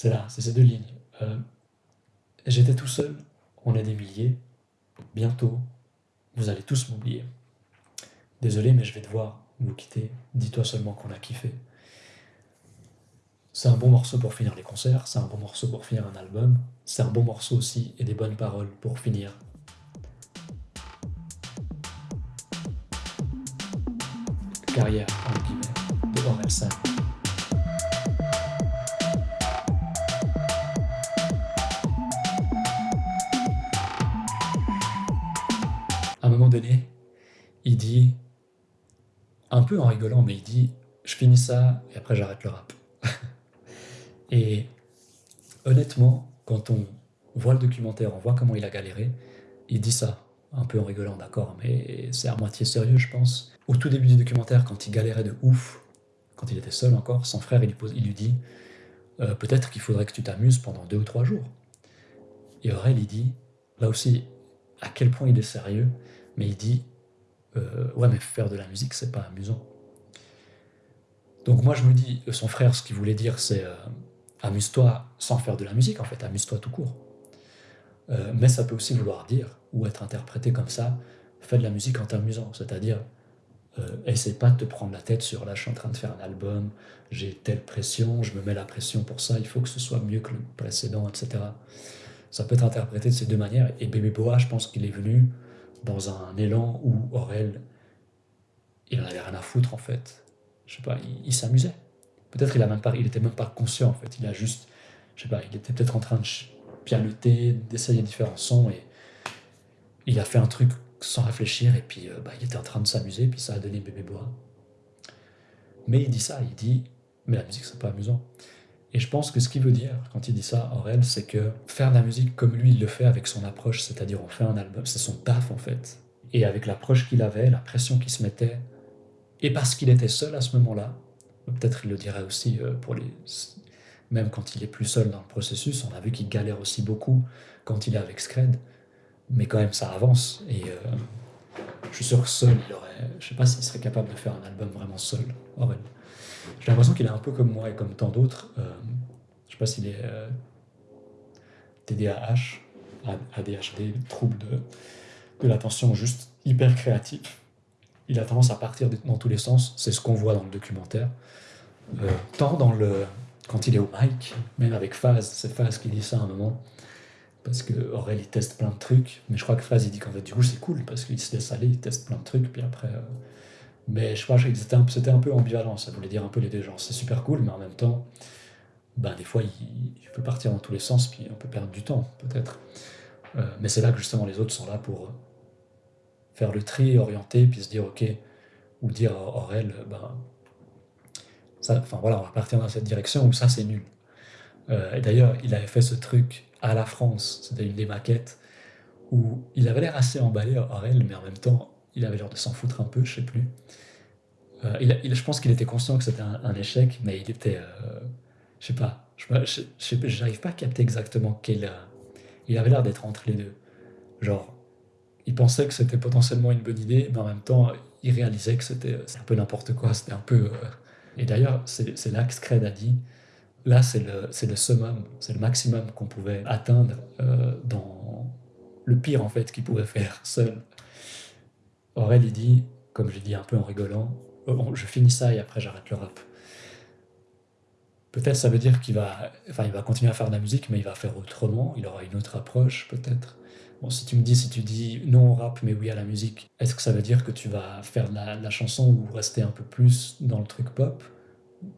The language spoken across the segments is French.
C'est là, c'est ces deux lignes. Euh, j'étais tout seul, on est des milliers. Bientôt, vous allez tous m'oublier. Désolé, mais je vais devoir vous quitter. Dis-toi seulement qu'on a kiffé. C'est un bon morceau pour finir les concerts, c'est un bon morceau pour finir un album, c'est un bon morceau aussi et des bonnes paroles pour finir. Carrière, en guillemets, de Orelsan. Il dit, un peu en rigolant, mais il dit, je finis ça et après j'arrête le rap. Et honnêtement, quand on voit le documentaire, on voit comment il a galéré, il dit ça, un peu en rigolant, d'accord, mais c'est à moitié sérieux, je pense. Au tout début du documentaire, quand il galérait de ouf, quand il était seul encore, son frère, il lui, dit euh, Peut-être qu'il faudrait que tu t'amuses pendant deux ou trois jours. Et Aurel, il dit, là aussi, à quel point il est sérieux, mais il dit euh, Ouais, mais faire de la musique, c'est pas amusant. Donc moi, je me dis, son frère, ce qu'il voulait dire, c'est euh, amuse-toi sans faire de la musique, en fait, amuse-toi tout court. Euh, mais ça peut aussi vouloir dire, ou être interprété comme ça, fais de la musique en t'amusant, c'est-à-dire essaie pas de te prendre la tête sur là je suis en train de faire un album, j'ai telle pression, je me mets la pression pour ça, il faut que ce soit mieux que le précédent, etc. Ça peut être interprété de ces deux manières, et Bébé Boa, je pense qu'il est venu dans un élan où Aurel, il en avait rien à foutre en fait. Je sais pas, il s'amusait. Peut-être il a même pas, il était même conscient en fait. Il a juste, je sais pas, il était peut-être en train de pianoter, d'essayer différents sons et il a fait un truc sans réfléchir et puis euh, bah, il était en train de s'amuser puis ça a donné bébé bois. Mais il dit ça, il dit mais la musique c'est pas amusant. Et je pense que ce qu'il veut dire quand il dit ça, Aurel, c'est que faire de la musique comme lui il le fait avec son approche, c'est-à-dire on fait un album, c'est son taf en fait. Et avec l'approche qu'il avait, la pression qu'il se mettait, et parce qu'il était seul à ce moment-là, Peut-être il le dirait aussi euh, pour les... Même quand il est plus seul dans le processus, on a vu qu'il galère aussi beaucoup quand il est avec Scred. Mais quand même, ça avance. Et euh, je suis sûr que seul, il aurait... Je sais pas s'il serait capable de faire un album vraiment seul, J'ai l'impression qu'il est un peu comme moi et comme tant d'autres. Euh, je sais pas s'il est TDAH, ADHD, trouble de, de l'attention juste hyper créatif il a tendance à partir dans tous les sens. C'est ce qu'on voit dans le documentaire. Euh, tant dans le, quand il est au mic, même avec Faz, c'est Faz qui dit ça à un moment, parce que il teste plein de trucs, mais je crois que Faz il dit qu'en fait du coup c'est cool, parce qu'il se laisse aller, il teste plein de trucs, puis après... Euh, mais je crois que c'était un, peu ambivalent, ça voulait dire un peu les deux genres. C'est super cool, mais en même temps, ben, des fois il, peut partir dans tous les sens, puis on peut perdre du temps, peut-être. Euh, mais c'est là que justement les autres sont là pour faire le tri, orienter, puis se dire ok, ou dire à Aurel, ben, enfin voilà, on va partir dans cette direction, ou ça c'est nul. Euh, et d'ailleurs, il avait fait ce truc à la France, c'était une des maquettes, où il avait l'air assez emballé, Aurel, mais en même temps, il avait l'air de s'en foutre un peu, je sais plus. Euh, je pense qu'il était conscient que c'était un, échec, mais il était, euh, je sais pas, je j'arrive pas à capter exactement quel. il avait l'air d'être entre les deux. Genre, il pensait que c'était potentiellement une bonne idée, mais en même temps, il réalisait que c'était un peu n'importe quoi. C'était un peu. Euh, et d'ailleurs, c'est là que Scred a dit là, c'est le, le summum, c'est le maximum qu'on pouvait atteindre euh, dans le pire, en fait, qu'il pouvait faire seul. Aurel, il dit, comme j'ai dit un peu en rigolant, oh, je finis ça et après j'arrête le rap. Peut-être ça veut dire qu'il va, enfin, il va continuer à faire de la musique, mais il va faire autrement, il aura une autre approche, peut-être. Bon, si tu me dis, si tu dis non au rap, mais oui à la musique, est-ce que ça veut dire que tu vas faire de la, chanson ou rester un peu plus dans le truc pop?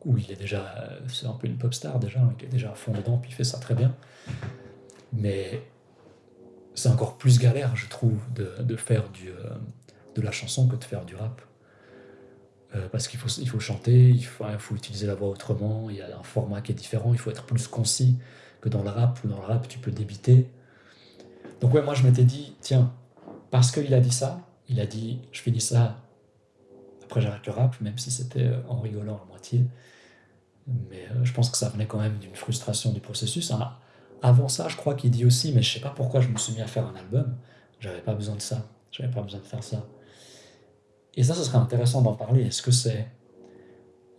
Où il est déjà, c'est un peu une pop star déjà, il est déjà à fond dedans, puis il fait ça très bien. Mais c'est encore plus galère, je trouve, de, faire du, euh, de la chanson que de faire du rap. Euh, parce qu'il faut, il faut chanter, il faut, il faut utiliser la voix autrement, il y a un format qui est différent, il faut être plus concis que dans le rap, où dans le rap tu peux débiter donc ouais, moi je m'étais dit, tiens, parce qu'il a dit ça, il a dit, je finis ça, après j'arrête le rap, même si c'était euh, en rigolant à moitié. Mais euh, je pense que ça venait quand même d'une frustration du processus. Avant ça, je crois qu'il dit aussi, mais je sais pas pourquoi je me suis mis à faire un album. J'avais pas besoin de ça. J'avais pas besoin de faire ça. Et ça, ce serait intéressant d'en parler. Est-ce que c'est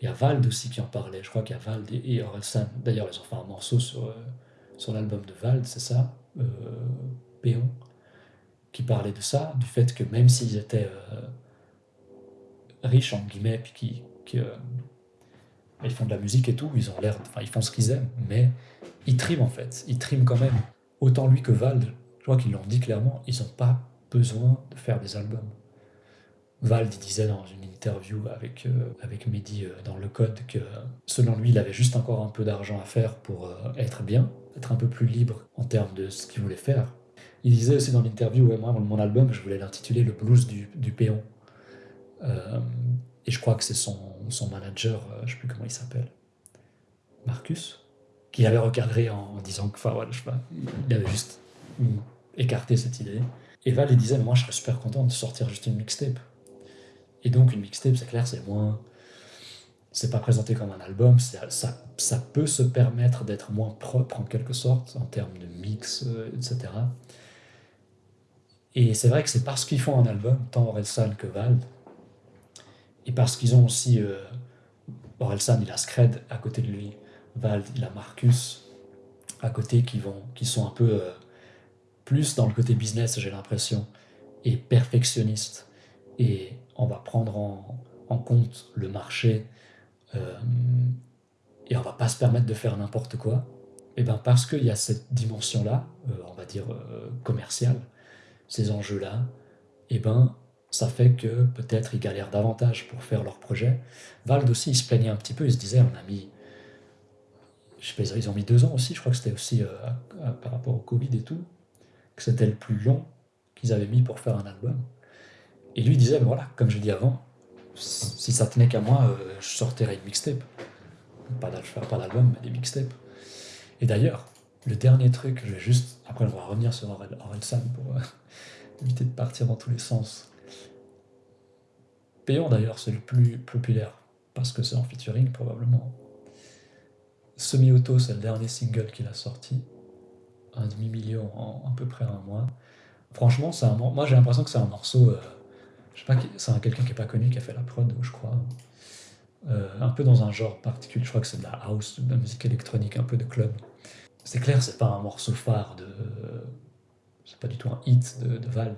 Il y a Vald aussi qui en parlait. Je crois qu'il y a Vald et, Orelsan. D'ailleurs, ils ont fait un morceau sur, euh, sur l'album de Vald, c'est ça euh, Péon. Qui parlait de ça, du fait que même s'ils étaient euh, riches, en guillemets, puis qui, qui ils font de la musique et tout, ils ont l'air, enfin, ils font ce qu'ils aiment, mais ils triment en fait. Ils triment quand même. Autant lui que Vald, je crois qu'ils l'ont dit clairement, ils n'ont pas besoin de faire des albums. Vald disait dans une interview avec, euh, avec Mehdi euh, dans Le Code que selon lui, il avait juste encore un peu d'argent à faire pour euh, être bien, être un peu plus libre en termes de ce qu'il voulait faire. Il disait aussi dans l'interview, ouais, moi, mon album, je voulais l'intituler Le blues du, du péon. et je crois que c'est son, son, manager, je ne sais plus comment il s'appelle, Marcus, qui avait recadré en, disant que, enfin, je sais pas, il avait juste écarté cette idée. Et Val, il disait, moi, je serais super content de sortir juste une mixtape. Et donc, une mixtape, c'est clair, c'est moins. C'est pas présenté comme un album, ça, ça peut se permettre d'être moins propre en quelque sorte, en termes de mix, euh, etc. Et c'est vrai que c'est parce qu'ils font un album, tant Orelsan que Val, et parce qu'ils ont aussi. Euh, Orelsan, il a Scred à côté de lui, Val, il a Marcus à côté qui, vont, qui sont un peu euh, plus dans le côté business, j'ai l'impression, et perfectionniste. Et on va prendre en, compte le marché euh, et on va pas se permettre de faire n'importe quoi. Et eh ben parce qu'il y a cette dimension-là, euh, on va dire euh, commerciale, ces enjeux-là, et eh ben ça fait que peut-être ils galèrent davantage pour faire leur projet. Vald aussi, il se plaignait un petit peu, il se disait, on a mis, je sais ils ont mis deux ans aussi, je crois que c'était aussi par rapport au Covid et tout, que c'était le plus long qu'ils avaient mis pour faire un album. Et lui disait, voilà, comme je dit avant, si ça tenait qu'à moi, euh, je sortirais une mixtape. Pas d'album, mais des mixtapes. Et d'ailleurs, le dernier truc, je vais juste, après on va revenir sur Orelsan pour euh, éviter de partir dans tous les sens. Péon d'ailleurs, c'est le plus populaire, parce que c'est en featuring probablement. Semi-auto, c'est le dernier single qu'il a sorti. Un demi-million en à peu près un mois. Franchement, un, moi j'ai l'impression que c'est un morceau... Euh, je sais pas, c'est quelqu'un qui est pas connu qui a fait la prod, je crois. Euh, un peu dans un genre particulier, je crois que c'est de la house, de la musique électronique, un peu de club. C'est clair, c'est pas un morceau phare de. C'est pas du tout un hit de, de Vald.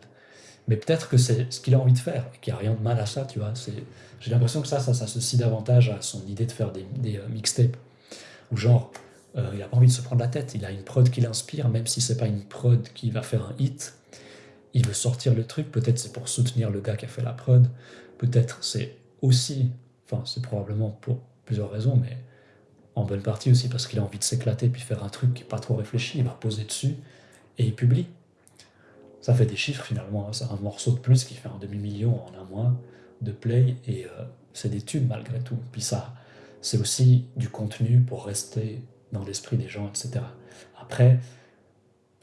Mais peut-être que c'est ce qu'il a envie de faire, et qu'il n'y a rien de mal à ça, tu vois. J'ai l'impression que ça, ça s'associe davantage à son idée de faire des, euh, mixtapes. Ou genre, euh, il a pas envie de se prendre la tête, il a une prod qui l'inspire, même si c'est pas une prod qui va faire un hit, il veut sortir le truc, peut-être c'est pour soutenir le gars qui a fait la prod, peut-être c'est aussi, enfin c'est probablement pour plusieurs raisons, mais en bonne partie aussi parce qu'il a envie de s'éclater puis faire un truc qui n'est pas trop réfléchi, il va poser dessus et il publie. Ça fait des chiffres finalement, hein. c'est un morceau de plus qui fait un demi-million en un mois de play et euh, c'est des tubes malgré tout. Puis ça, c'est aussi du contenu pour rester dans l'esprit des gens, etc. Après,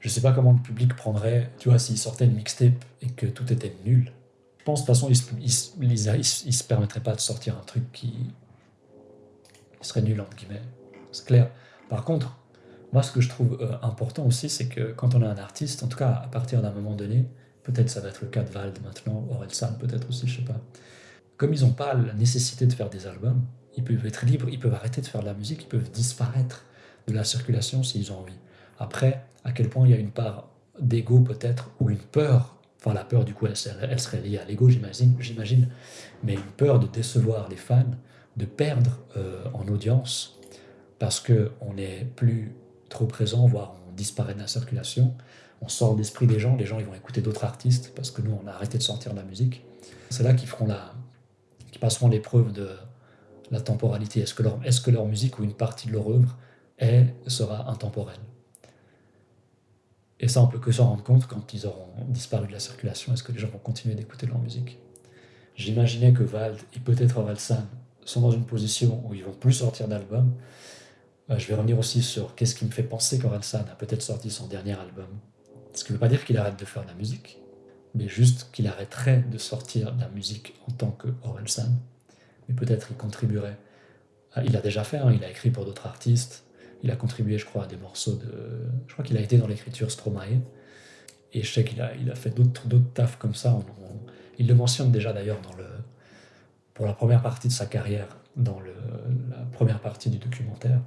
je sais pas comment le public prendrait, tu vois, s'il sortait une mixtape et que tout était nul. Je pense de toute façon, il ne se permettrait pas de sortir un truc qui, serait nul, entre guillemets. C'est clair. Par contre, moi, ce que je trouve euh, important aussi, c'est que quand on est un artiste, en tout cas à partir d'un moment donné, peut-être ça va être le cas de Vald maintenant, Orelsan peut-être aussi, je sais pas. Comme ils n'ont pas la nécessité de faire des albums, ils peuvent être libres, ils peuvent arrêter de faire de la musique, ils peuvent disparaître de la circulation s'ils ont envie. Après, à quel point il y a une part d'ego peut-être, ou une peur, enfin la peur du coup elle, serait liée à l'ego j'imagine, mais une peur de décevoir les fans, de perdre euh, en audience, parce qu'on n'est plus trop présent, voire on disparaît de la circulation, on sort d'esprit des gens, les gens ils vont écouter d'autres artistes, parce que nous on a arrêté de sortir de la musique. C'est là qu'ils feront la, passeront l'épreuve de la temporalité. Est-ce que, leur, est-ce que leur musique ou une partie de leur œuvre est, sera intemporelle? Et ça, on peut que s'en rendre compte quand ils auront disparu de la circulation. Est-ce que les gens vont continuer d'écouter leur musique? J'imaginais que Vald et peut-être Valsan sont dans une position où ils vont plus sortir d'albums. Euh, je vais revenir aussi sur qu'est-ce qui me fait penser qu'Orelsan a peut-être sorti son dernier album. Ce qui ne veut pas dire qu'il arrête de faire de la musique, mais juste qu'il arrêterait de sortir de la musique en tant que Orelsan. Mais peut-être il contribuerait. Il a déjà fait, hein, il a écrit pour d'autres artistes, il a contribué, je crois, à des morceaux de. Je crois qu'il a été dans l'écriture Stromae. Et je sais qu'il a, il a fait d'autres, tafs comme ça. il le mentionne déjà d'ailleurs dans le, pour la première partie de sa carrière dans le, la première partie du documentaire.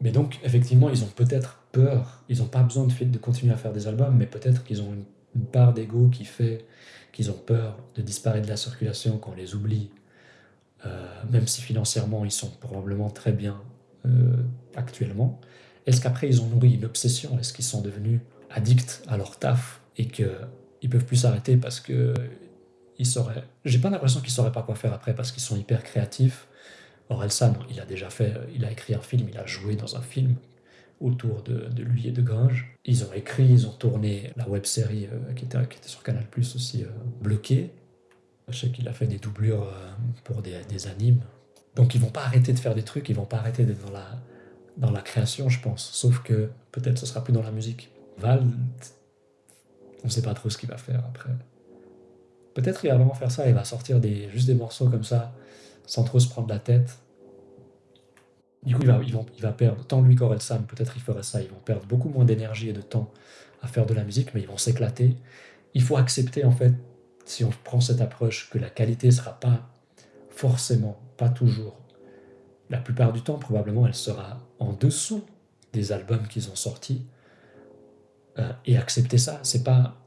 Mais donc, effectivement, ils ont peut-être peur, ils n'ont pas besoin de, de, continuer à faire des albums, mais peut-être qu'ils ont une, part d'ego qui fait qu'ils ont peur de disparaître de la circulation, qu'on les oublie, euh, même si financièrement ils sont probablement très bien actuellement. Est-ce qu'après ils ont nourri une obsession? Est-ce qu'ils sont devenus addicts à leur taf et qu'ils peuvent plus s'arrêter parce que ils sauraient. J'ai pas l'impression qu'ils sauraient pas quoi faire après parce qu'ils sont hyper créatifs. Orelsan, il a déjà fait, il a écrit un film, il a joué dans un film autour de, lui et de Gringe. Ils ont écrit, ils ont tourné la web série euh, qui, était, sur Canal Plus aussi, euh, bloquée. Je sais qu'il a fait des doublures euh, pour des, animes. Donc ils vont pas arrêter de faire des trucs, ils vont pas arrêter d'être dans la, dans la création, je pense. Sauf que peut-être ce sera plus dans la musique. Val, on sait pas trop ce qu'il va faire après. Peut-être il va vraiment faire ça, il va sortir des, juste des morceaux comme ça, sans trop se prendre la tête. Du coup, il va, perdre, tant lui qu'Orelsan, peut-être il ferait ça, ils vont perdre beaucoup moins d'énergie et de temps à faire de la musique, mais ils vont s'éclater. Il faut accepter, en fait, si on prend cette approche, que la qualité ne sera pas forcément, pas toujours, la plupart du temps, probablement, elle sera en dessous des albums qu'ils ont sortis. Euh, et accepter ça, c'est pas,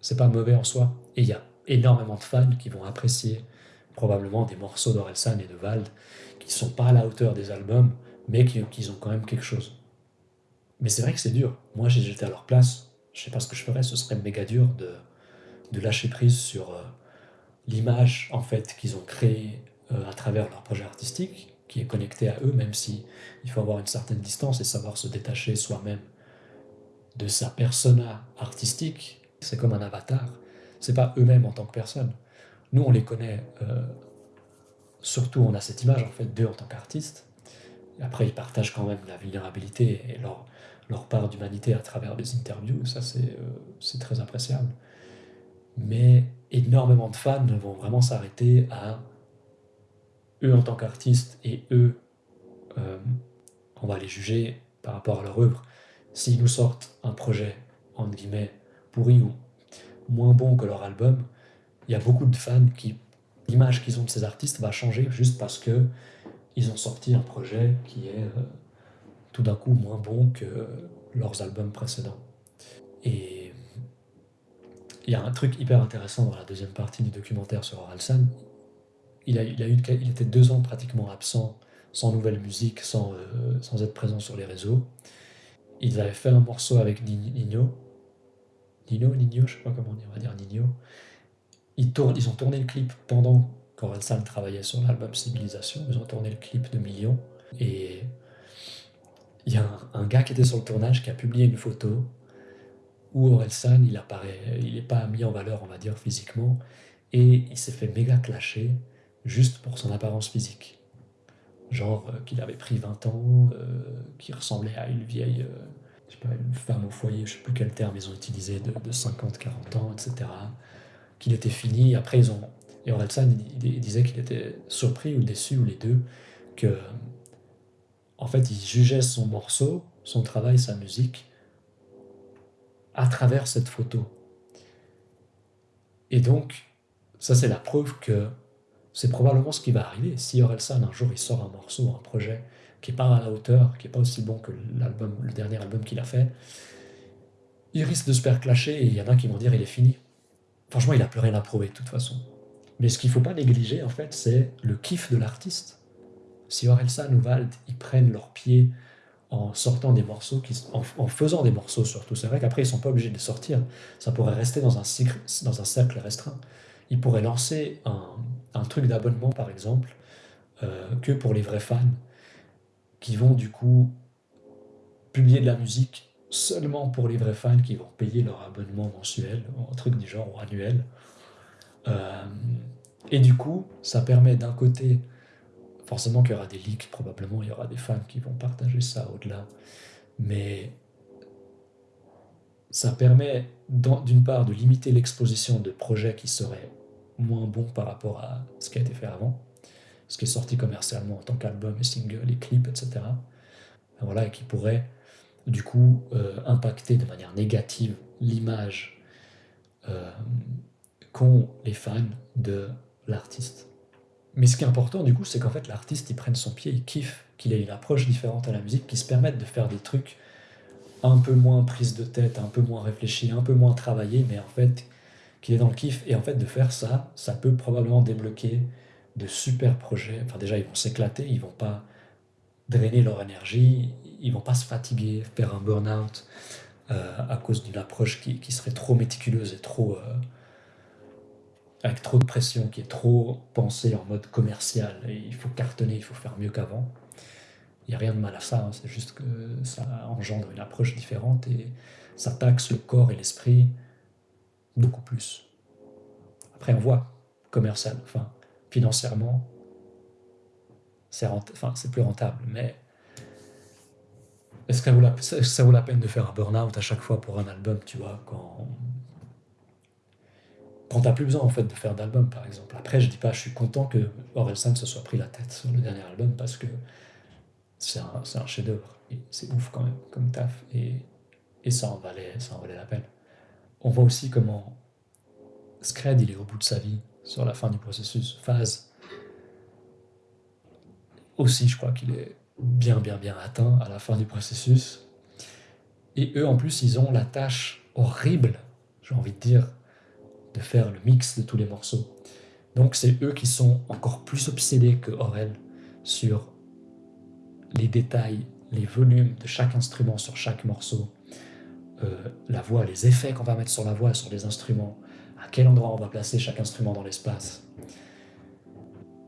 c'est pas mauvais en soi. Et il y a énormément de fans qui vont apprécier probablement des morceaux d'Orelsan et de Vald qui sont pas à la hauteur des albums, mais qui, qui ont quand même quelque chose. Mais c'est vrai que c'est dur. Moi, si j'étais à leur place, je sais pas ce que je ferais, ce serait méga dur de, de lâcher prise sur euh, l'image en fait qu'ils ont créée à travers leur projet artistique, qui est connecté à eux, même si il faut avoir une certaine distance et savoir se détacher soi-même de sa persona artistique. C'est comme un avatar. C'est pas eux-mêmes en tant que personne. Nous, on les connaît. Euh, surtout, on a cette image en fait d'eux en tant qu'artistes. Après, ils partagent quand même la vulnérabilité et leur, leur part d'humanité à travers des interviews. Ça, c'est euh, très appréciable mais énormément de fans vont vraiment s'arrêter à eux en tant qu'artistes et eux, euh, on va les juger par rapport à leur œuvre. S'ils nous sortent un projet, entre guillemets, pourri ou moins bon que leur album, il y a beaucoup de fans qui, l'image qu'ils ont de ces artistes va changer juste parce que ils ont sorti un projet qui est euh, tout d'un coup moins bon que leurs albums précédents. Et il y a un truc hyper intéressant dans la deuxième partie du documentaire sur Oralsan. Il, a, il, a eu, il était deux ans pratiquement absent, sans nouvelle musique, sans, euh, sans être présent sur les réseaux. Ils avaient fait un morceau avec Nino. Nino, Nino, je sais pas comment on va dire Nino. Ils, tournent, ils ont tourné le clip pendant qu'Orelsan travaillait sur l'album Civilisation. Ils ont tourné le clip de Millions. Et il y a un, un, gars qui était sur le tournage qui a publié une photo où Orelsan, il apparaît, il n'est pas mis en valeur, on va dire, physiquement, et il s'est fait méga clasher juste pour son apparence physique. Genre euh, qu'il avait pris 20 ans, euh, qu'il ressemblait à une vieille, euh, je sais pas, une femme au foyer, je sais plus quel terme ils ont utilisé, de, de 50, 40 ans, etc. Qu'il était fini. Après, ils ont. Et Orelsan, il, disait qu'il était surpris ou déçu, ou les deux, que. En fait, il jugeait son morceau, son travail, sa musique, à travers cette photo. Et donc, ça c'est la preuve que c'est probablement ce qui va arriver. Si Orelsan, un jour, il sort un morceau, un projet qui n'est pas à la hauteur, qui n'est pas aussi bon que l'album, le dernier album qu'il a fait, il risque de se faire clasher et il y en a qui vont dire il est fini. Franchement, il n'a plus rien à prouver de toute façon. Mais ce qu'il ne faut pas négliger, en fait, c'est le kiff de l'artiste. Si Orelsan ou Vald, ils prennent leurs pieds en sortant des morceaux, en, faisant des morceaux surtout. C'est vrai qu'après, ils ne sont pas obligés de sortir. Ça pourrait rester dans un cercle restreint. Ils pourraient lancer un, truc d'abonnement, par exemple, euh, que pour les vrais fans, qui vont du coup publier de la musique seulement pour les vrais fans qui vont payer leur abonnement mensuel, un truc du genre ou annuel. Euh, et du coup, ça permet d'un côté Forcément qu'il y aura des leaks, probablement il y aura des fans qui vont partager ça au-delà. Mais ça permet d'une part de limiter l'exposition de projets qui seraient moins bons par rapport à ce qui a été fait avant, ce qui est sorti commercialement en tant qu'album et single et clip, etc. Voilà, et qui pourrait du coup euh, impacter de manière négative l'image euh, qu'ont les fans de l'artiste. Mais ce qui est important, du coup, c'est qu'en fait, l'artiste, il prenne son pied, il kiffe, qu'il ait une approche différente à la musique, qu'il se permette de faire des trucs un peu moins prise de tête, un peu moins réfléchi, un peu moins travaillé, mais en fait, qu'il est dans le kiff. Et en fait, de faire ça, ça peut probablement débloquer de super projets. Enfin, déjà, ils vont s'éclater, ils vont pas drainer leur énergie, ils vont pas se fatiguer, faire un burn-out euh, à cause d'une approche qui, qui, serait trop méticuleuse et trop. Euh, avec trop de pression, qui est trop pensée en mode commercial. Il faut cartonner, il faut faire mieux qu'avant. Il n'y a rien de mal à ça, hein, c'est juste que ça engendre une approche différente et ça taxe le corps et l'esprit beaucoup plus. Après, on voit commercial, enfin, financièrement, c'est plus rentable, mais est-ce que ça vaut, la, peine de faire un burn-out à chaque fois pour un album, tu vois, quand, quand t'as plus besoin en fait de faire d'album, par exemple? Après, je dis pas, je suis content que Orelsan se soit pris la tête sur le dernier album parce que c'est un, un chef-d'œuvre. C'est ouf quand même, comme taf. Et, et ça, en valait, ça en valait la peine. On voit aussi comment Scred, il est au bout de sa vie sur la fin du processus. Phase, aussi, je crois qu'il est bien, bien, bien atteint à la fin du processus. Et eux, en plus, ils ont la tâche horrible, j'ai envie de dire, de faire le mix de tous les morceaux. Donc c'est eux qui sont encore plus obsédés que Aurel sur les détails, les volumes de chaque instrument sur chaque morceau, euh, la voix, les effets qu'on va mettre sur la voix, sur les instruments, à quel endroit on va placer chaque instrument dans l'espace.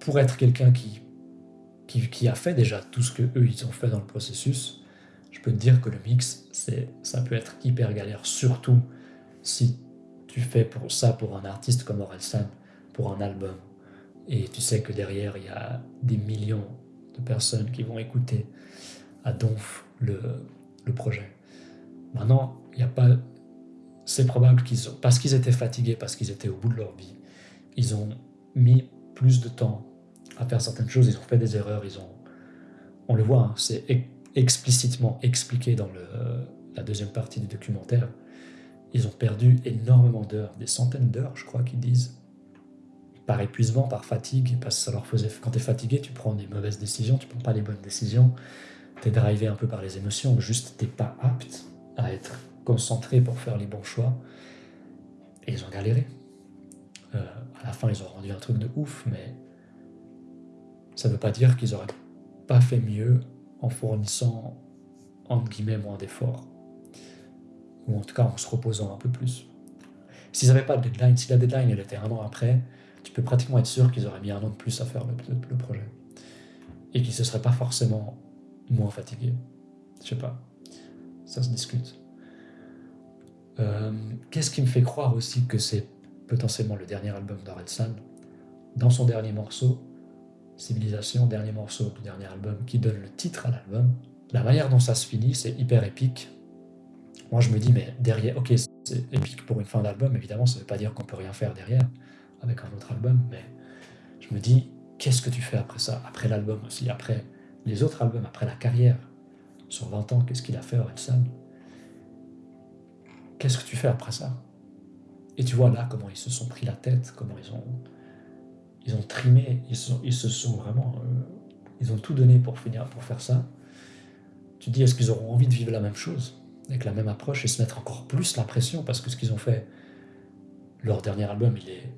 Pour être quelqu'un qui, qui, a fait déjà tout ce que eux ils ont fait dans le processus, je peux te dire que le mix, ça peut être hyper galère, surtout si tu fais pour ça pour un artiste comme Orelsan, pour un album, et tu sais que derrière il y a des millions de personnes qui vont écouter à donf le, le projet. Maintenant, il n'y a pas c'est probable qu'ils ont, parce qu'ils étaient fatigués, parce qu'ils étaient au bout de leur vie, ils ont mis plus de temps à faire certaines choses, ils ont fait des erreurs, ils ont, on le voit, hein, c'est explicitement expliqué dans la deuxième partie du documentaire, ils ont perdu énormément d'heures, des centaines d'heures, je crois qu'ils disent, par épuisement, par fatigue, parce que ça leur faisait. Quand tu es fatigué, tu prends des mauvaises décisions, tu prends pas les bonnes décisions, tu es drivé un peu par les émotions, juste t'es pas apte à être concentrés pour faire les bons choix. Et ils ont galéré. Euh, à la fin, ils ont rendu un truc de ouf, mais ça ne veut pas dire qu'ils n'auraient pas fait mieux en fournissant, entre guillemets, moins d'efforts. Ou en tout cas en se reposant un peu plus. S'ils n'avaient pas de deadline, si la deadline elle était un an après, tu peux pratiquement être sûr qu'ils auraient mis un an de plus à faire le, projet. Et qu'ils ne se seraient pas forcément moins fatigués. Je sais pas. Ça se discute. Euh, qu'est-ce qui me fait croire aussi que c'est potentiellement le dernier album d'Orelsan Dans son dernier morceau, Civilisation, dernier morceau du dernier album, qui donne le titre à l'album, la manière dont ça se finit, c'est hyper épique. Moi, je me dis, mais derrière, ok, c'est épique pour une fin d'album, évidemment, ça ne veut pas dire qu'on peut rien faire derrière avec un autre album, mais je me dis, qu'est-ce que tu fais après ça Après l'album aussi, après les autres albums, après la carrière? Sur 20 ans, qu'est-ce qu'il a fait, Orelsan? Qu'est-ce que tu fais après ça? Et tu vois là comment ils se sont pris la tête, comment ils ont, ils ont trimé, ils, se sont vraiment... Euh, ils ont tout donné pour finir, pour faire ça. Tu te dis, est-ce qu'ils auront envie de vivre la même chose, avec la même approche, et se mettre encore plus la pression, parce que ce qu'ils ont fait, leur dernier album, il est...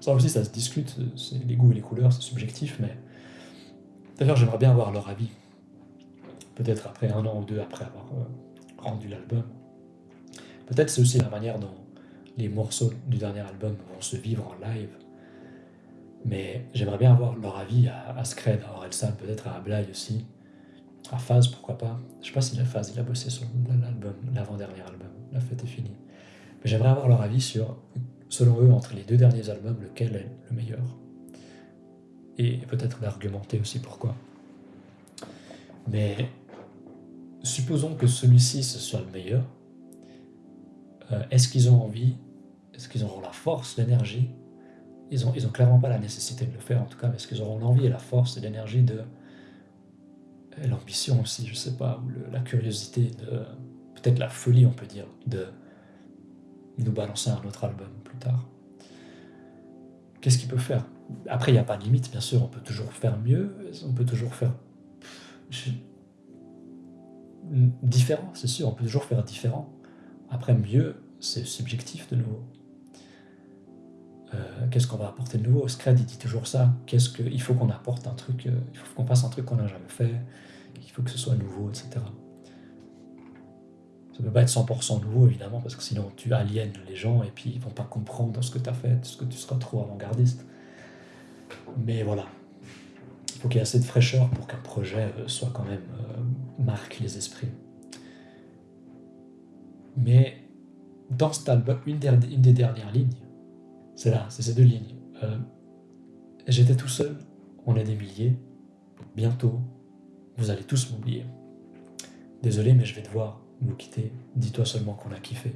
Ça aussi, ça se discute, les goûts et les couleurs, c'est subjectif, mais... D'ailleurs, j'aimerais bien avoir leur avis. Peut-être après un an ou deux après avoir euh, rendu l'album. Peut-être c'est aussi la manière dont les morceaux du dernier album vont se vivre en live. Mais j'aimerais bien avoir leur avis à, Scred, à Orelsan, peut-être à Ablai aussi. À Phase, pourquoi pas. Je sais pas si la Phase, il a bossé sur l'album, l'avant-dernier album. La fête est finie. Mais j'aimerais avoir leur avis sur, selon eux, entre les deux derniers albums, lequel est le meilleur. Et peut-être d'argumenter aussi pourquoi. Mais supposons que celui-ci ce soit le meilleur, euh, est-ce qu'ils ont envie Est-ce qu'ils auront la force, l'énergie? Ils n'ont ils ont clairement pas la nécessité de le faire en tout cas, mais est-ce qu'ils auront l'envie et la force et l'énergie de... L'ambition aussi, je sais pas, ou la curiosité, de peut-être la folie, on peut dire, de nous balancer un autre album plus tard. qu'est-ce qu'il peut faire? Après, il n'y a pas de limite, bien sûr, on peut toujours faire mieux, on peut toujours faire différent, c'est sûr, on peut toujours faire différent. Après, mieux, c'est subjectif de nouveau. Euh, qu'est-ce qu'on va apporter de nouveau? Scred, il dit toujours ça. Qu'est-ce que, il faut qu'on apporte un truc, euh, il faut qu'on fasse un truc qu'on n'a jamais fait, il faut que ce soit nouveau, etc. Ça ne peut pas être 100% nouveau, évidemment, parce que sinon tu aliènes les gens et puis ils vont pas comprendre ce que tu as fait, ce que tu seras trop avant-gardiste. Mais voilà, il faut qu'il y ait assez de fraîcheur pour qu'un projet euh, soit quand même marque les esprits. Mais dans cet album, une, une des dernières lignes, c'est là, c'est ces deux lignes. Euh, j'étais tout seul, on est des milliers. Bientôt, vous allez tous m'oublier. Désolé, mais je vais devoir vous quitter. Dis-toi seulement qu'on a kiffé.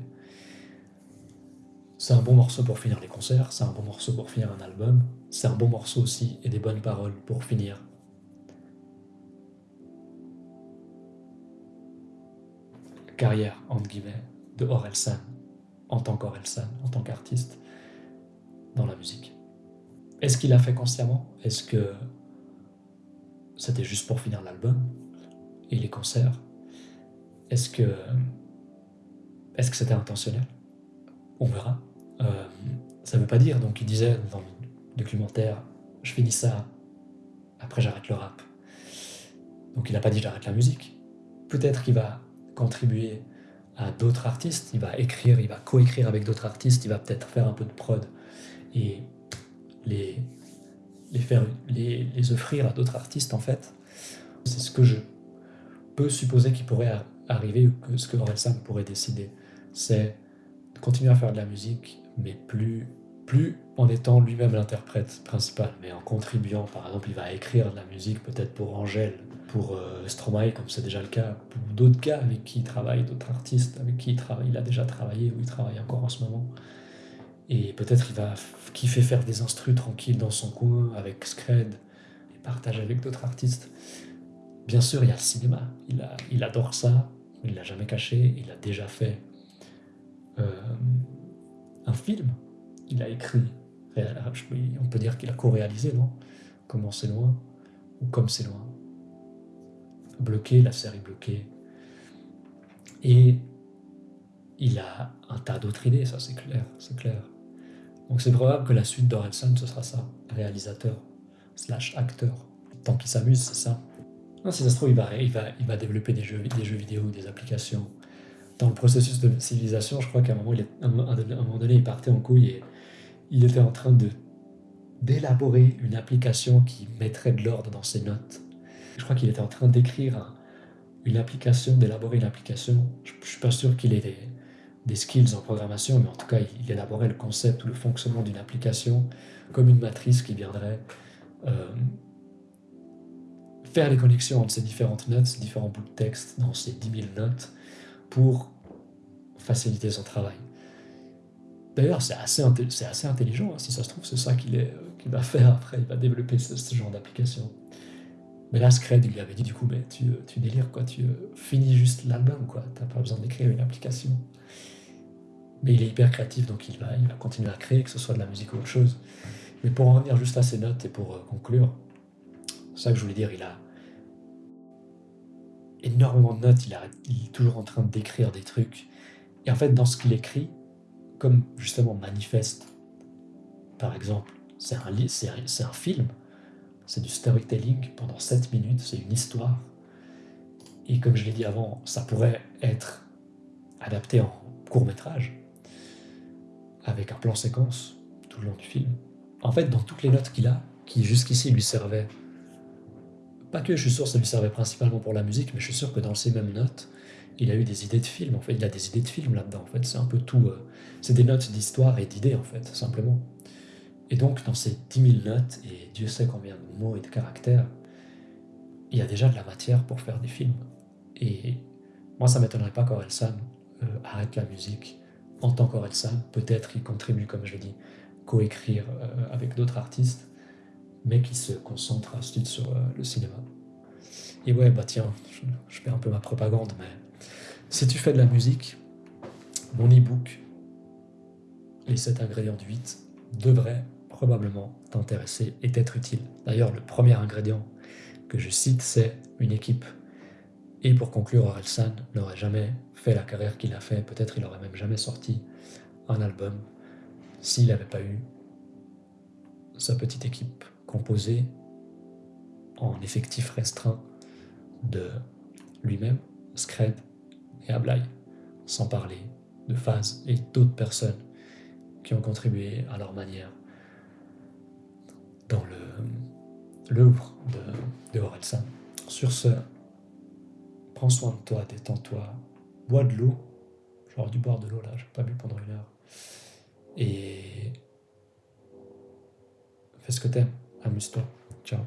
C'est un bon morceau pour finir les concerts, c'est un bon morceau pour finir un album, c'est un bon morceau aussi et des bonnes paroles pour finir. Carrière, entre guillemets, de Orelsan en tant qu'Orelsan, en tant qu'artiste dans la musique. Est-ce qu'il l'a fait consciemment? Est-ce que c'était juste pour finir l'album et les concerts? Est-ce que est-ce que c'était intentionnel? On verra. Euh, ça ne veut pas dire, donc il disait dans le documentaire, je finis ça, après j'arrête le rap. Donc il n'a pas dit j'arrête la musique. Peut-être qu'il va contribuer à d'autres artistes, il va écrire, il va coécrire avec d'autres artistes, il va peut-être faire un peu de prod et les, les, faire, les, les offrir à d'autres artistes, en fait. C'est ce que je peux supposer qu'il pourrait arriver, ou ce que Sam pourrait décider. C'est de continuer à faire de la musique, mais plus, plus en étant lui-même l'interprète principal, mais en contribuant. Par exemple, il va écrire de la musique peut-être pour Angèle, pour euh, Stromae, comme c'est déjà le cas, pour d'autres gars avec qui il travaille, d'autres artistes avec qui il a déjà travaillé ou il travaille encore en ce moment. Et peut-être il va kiffer faire des instrus tranquilles dans son coin avec Scred et partager avec d'autres artistes. Bien sûr, il y a le cinéma. Il adore ça. Il l'a jamais caché. Il a déjà fait euh, un film. Il a écrit. On peut dire qu'il a co-réalisé, non? Comment c'est loin Ou comme c'est loin? Bloqué, la série bloquée. Et il a un tas d'autres idées, ça c'est clair, c'est clair. Donc c'est probable que la suite d'Orelsan, ce sera ça, réalisateur, slash acteur. Tant qu'il s'amuse, c'est ça. Non, si ça se trouve, il va, il va, il va développer des jeux, des jeux vidéo, des applications. Dans le processus de civilisation, je crois qu'à un moment, il un, moment donné, il partait en couille et il était en train d'élaborer une application qui mettrait de l'ordre dans ses notes. Je crois qu'il était en train d'écrire une application, d'élaborer une application. Je, ne suis pas sûr qu'il ait des skills en programmation, mais en tout cas, il, élaborait le concept ou le fonctionnement d'une application comme une matrice qui viendrait euh, faire les connexions entre ces différentes notes, ces différents bouts de texte dans ces 10 000 notes pour faciliter son travail. D'ailleurs, c'est assez, assez, intelligent, hein. si ça se trouve, c'est ça qu'il euh, va faire après, il va développer ce, genre d'application. Mais là, Scred, lui avait dit du coup, mais tu, tu délires, quoi, tu finis juste l'album, quoi, t'as pas besoin d'écrire une application. Mais il est hyper créatif, donc il va, il va continuer à créer, que ce soit de la musique ou autre chose. Mais pour en revenir juste à ses notes et pour euh, conclure, c'est ça que je voulais dire, il a énormément de notes, il, est toujours en train d'écrire des trucs. Et en fait, dans ce qu'il écrit, comme justement Manifeste, par exemple, c'est un, c'est un film, c'est du storytelling pendant 7 minutes, c'est une histoire. Et comme je l'ai dit avant, ça pourrait être adapté en court métrage avec un plan séquence tout le long du film. En fait, dans toutes les notes qu'il a, qui jusqu'ici lui servaient, pas que je suis sûr que ça lui servait principalement pour la musique, mais je suis sûr que dans ces mêmes notes, il a eu des idées de film. En fait, il a des idées de film là-dedans. En fait, c'est un peu tout. Euh, c'est des notes d'histoire et d'idées, en fait, simplement. Et donc, dans ces 10 000 notes, et Dieu sait combien de mots et de caractères, il y a déjà de la matière pour faire des films. Et moi, ça m'étonnerait pas qu'Orelsan euh, arrête la musique en tant qu'Orelsan, peut-être il contribue, comme je dit, coécrire euh, avec d'autres artistes, mais qui se concentre ensuite sur euh, le cinéma. Et ouais, bah tiens, je, fais un peu ma propagande, mais si tu fais de la musique, mon e-book, Les 7 ingrédients du 8, devrait probablement t'intéresser et t'être utile. D'ailleurs, le premier ingrédient que je cite, c'est une équipe. Et pour conclure, Orelsan n'aurait jamais fait la carrière qu'il a fait, peut-être il n'aurait même jamais sorti un album s'il n'avait pas eu sa petite équipe composée en effectif restreint de lui-même, Scred et Ablai, sans parler de Faz et d'autres personnes qui ont contribué à leur manière dans l'œuvre de, de. Sur ce, prends soin de toi, détends-toi, bois de l'eau. J'aurais dû boire de l'eau là, j'ai pas bu pendant une heure. Et fais ce que t'aimes, amuse-toi. Ciao.